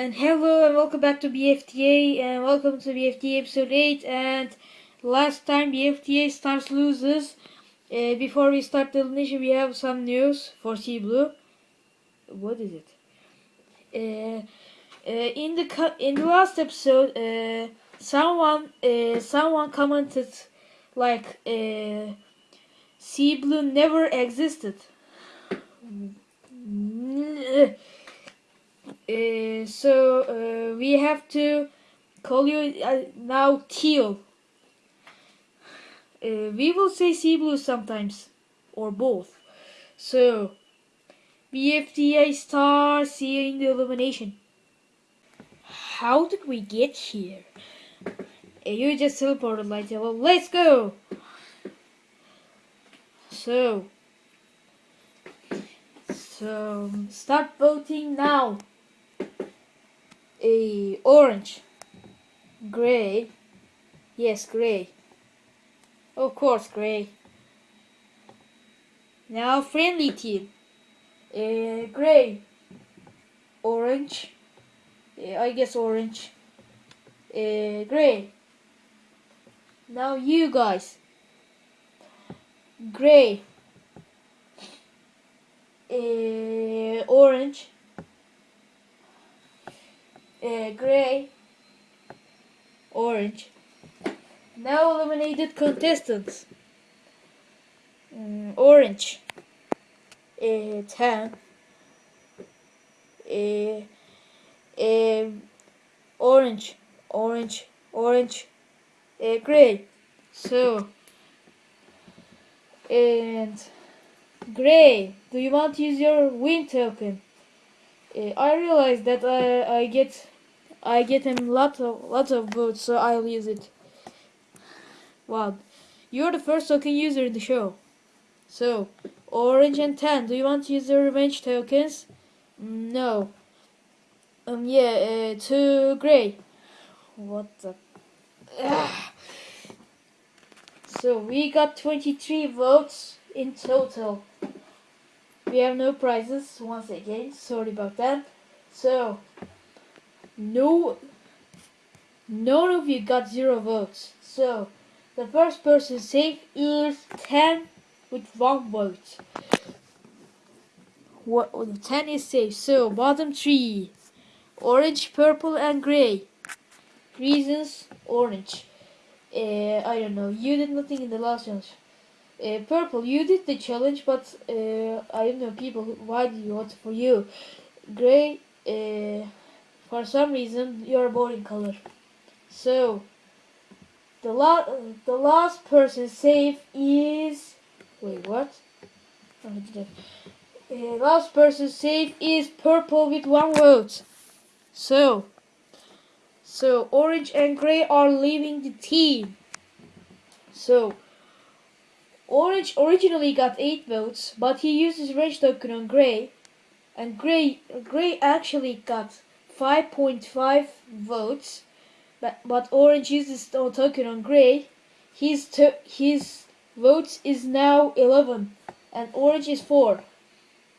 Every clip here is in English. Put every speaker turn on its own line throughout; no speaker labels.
And hello and welcome back to BFTA and welcome to BFTA episode 8 and last time BFTA stars loses uh, before we start the elimination we have some news for Sea Blue. What is it? Uh, uh, in the in the last episode uh, someone uh, someone commented like uh, Sea Blue never existed. Uh, so uh, we have to call you uh, now teal. Uh, we will say sea blue sometimes, or both. So, BFTA star seeing the illumination. How did we get here? You just teleported like yellow. Let's go! So, so start voting now a orange. Gray. Yes gray. Of course gray. Now friendly team. Uh, gray. Orange. I guess orange. Uh, gray. Now you guys. Gray. Uh, orange uh, gray, orange. Now eliminated contestants. Mm, orange, uh, tan, uh, uh, orange, orange, orange, uh, gray. So, and gray, do you want to use your win token? Uh, I realize that I, I get I get him lots of lots of votes, so I'll use it. Wow, you're the first token user in the show. So, Orange and Tan, do you want to use the revenge tokens? No. Um, yeah, uh, to Gray. What the? Ugh. So we got 23 votes in total. We have no prizes once again. Sorry about that. So no none of you got zero votes. So the first person safe is ten with one vote. What well, ten is safe. So bottom three. Orange, purple and grey. Reasons orange. Uh, I don't know. You did nothing in the last challenge. Uh, purple, you did the challenge, but uh, I don't know people. Why did you vote for you? Grey. Uh, for some reason your voting color. So the la the last person safe is wait what? Oh, uh, last person safe is purple with one vote. So so orange and gray are leaving the team. So orange originally got eight votes, but he used his range token on gray, and gray gray actually got 5.5 votes, but, but Orange uses the token on Gray. His his votes is now 11, and Orange is 4.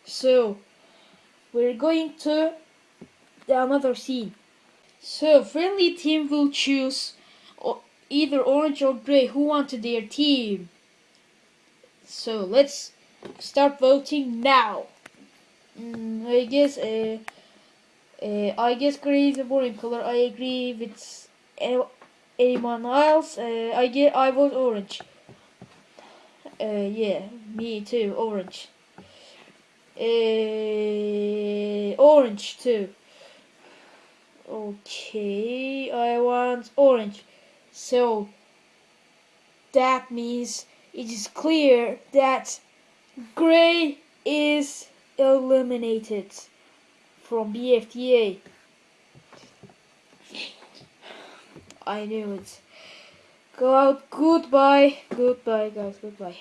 So we're going to the another scene. So friendly team will choose either Orange or Gray who wanted their team. So let's start voting now. Mm, I guess. Uh, uh, I guess gray is a boring color. I agree with anyone else. Uh, I get I vote orange. Uh, yeah, me too. Orange. Uh, orange too. Okay, I want orange. So that means it is clear that gray is eliminated from BFTA. I knew it. Go out. Goodbye. Goodbye, guys. Goodbye.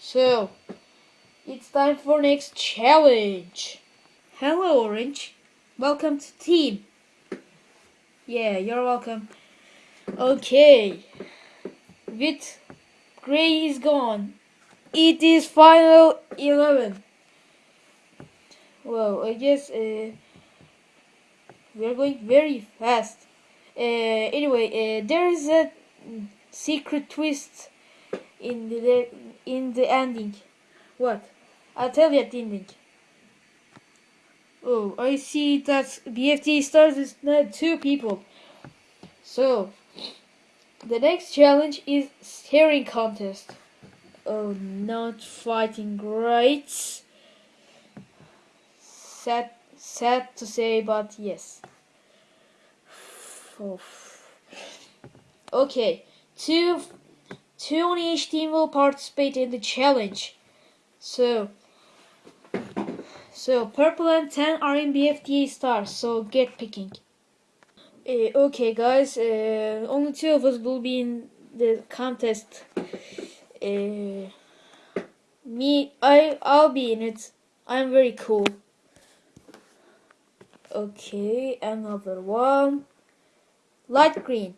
So, it's time for next challenge. Hello, Orange. Welcome to team. Yeah, you're welcome. Okay. With Gray is gone. It is final 11. Well, I guess uh, we are going very fast. Uh, anyway, uh, there is a secret twist in the in the ending. What? I'll tell you at the ending. Oh, I see that BFT starts with two people. So, the next challenge is staring contest. Oh, not fighting great. Sad, sad to say, but yes. Okay, two, two on each team will participate in the challenge. So, so purple and tan are in BFTA stars. So get picking. Uh, okay, guys. Uh, only two of us will be in the contest. Uh, me, I, I'll be in it. I'm very cool. Okay, another one. Light green.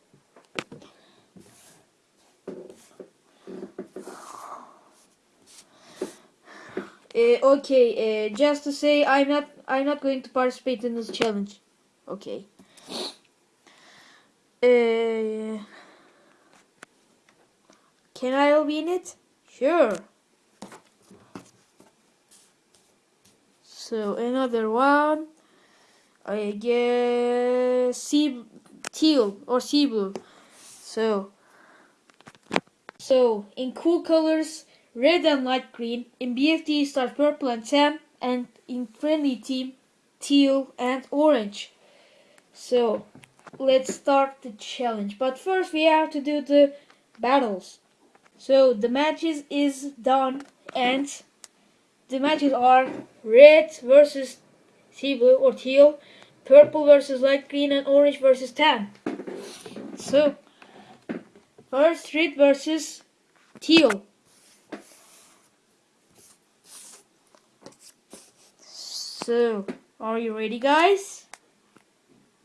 Uh, okay, uh, just to say, I'm not, I'm not going to participate in this challenge. Okay. Uh, can I be in it? Sure. So another one. I guess sea teal or sea blue. So so in cool colors, red and light green. In BFD start purple and tan, and in friendly team, teal and orange. So let's start the challenge. But first we have to do the battles. So the matches is done and the matches are red versus sea blue or teal, purple versus light green and orange versus tan. So first red versus teal. So are you ready guys?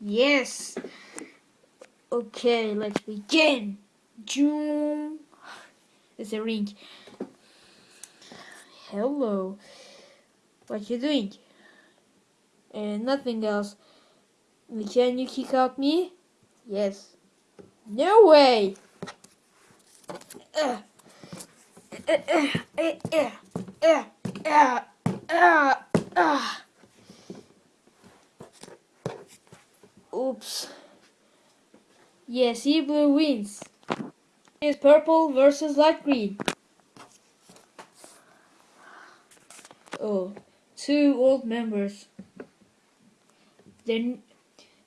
Yes. Okay, let's begin. Zoom. It's a ring. Hello. What you doing? And nothing else. Can you kick out me? Yes. No way. Oops. Yes, he blue wins. It's purple versus light green. Oh, two old members. Then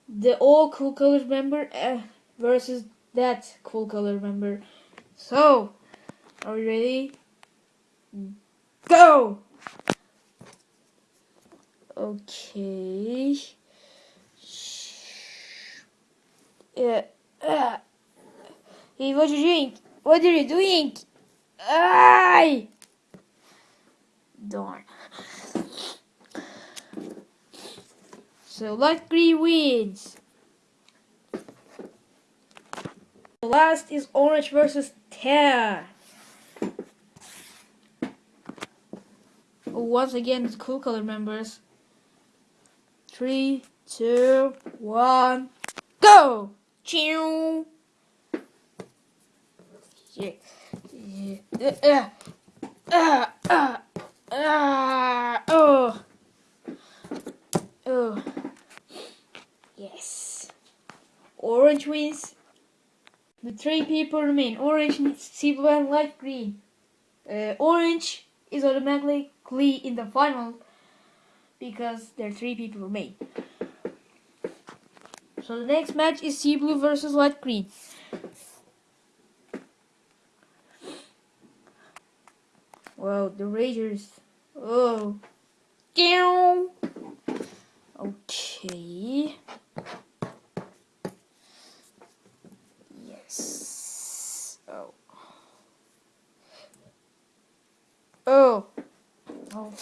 the old cool color member uh, versus that cool color member. So, are we ready? Go! Okay. Yeah. Uh, hey, what are you doing? What are you doing? Ay! Darn. So green wins. The last is orange versus tan. Once again, the cool color members. Three, two, one, go! Chew. Yeah. Yeah. Uh, uh, uh, uh, oh. Oh. Yes. Orange wins. The three people remain. Orange, silver, and light green. Uh, orange is automatically in the final because there are three people remain. So the next match is sea blue versus light green. Wow, the Ragers. Oh. Okay. Yes. Oh. Oh. Oh.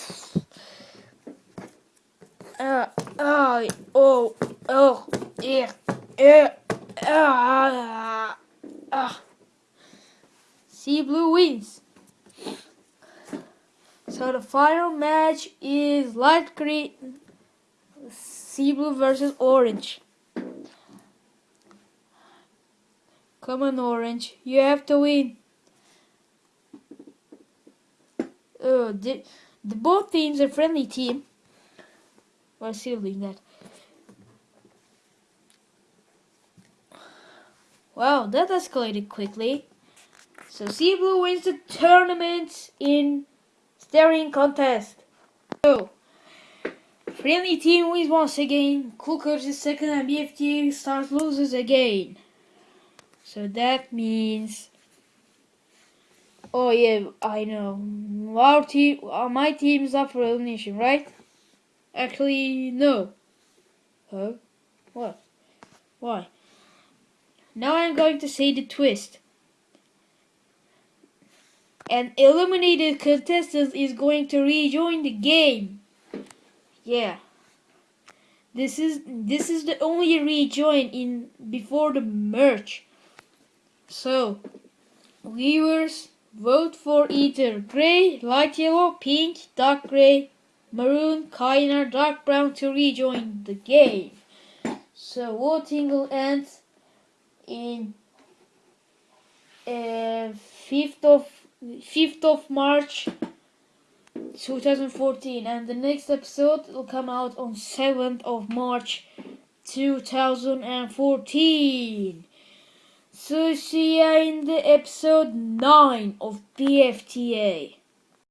Uh, oh. Oh. Oh. Yeah. Yeah. Ah. Ah. Sea Blue wins. So the final match is light green Sea Blue versus Orange. Come on, Orange. You have to win. Oh, the, the both teams are friendly team. We're still doing that. Wow, that escalated quickly. So Sea Blue wins the tournament in staring contest. So friendly team wins once again. Cookers is second and BFTA stars loses again. So that means Oh yeah, I know. Our team, uh, my team is up for elimination, right? Actually, no. Huh? What? Why? Now I'm going to say the twist. An eliminated contestant is going to rejoin the game. Yeah. This is this is the only rejoin in before the merge. So, viewers vote for either gray, light yellow, pink, dark gray, maroon, cyan, dark brown to rejoin the game. So voting will end in uh, 5th of 5th of March 2014 and the next episode will come out on 7th of March 2014 so see ya in the episode 9 of BFTA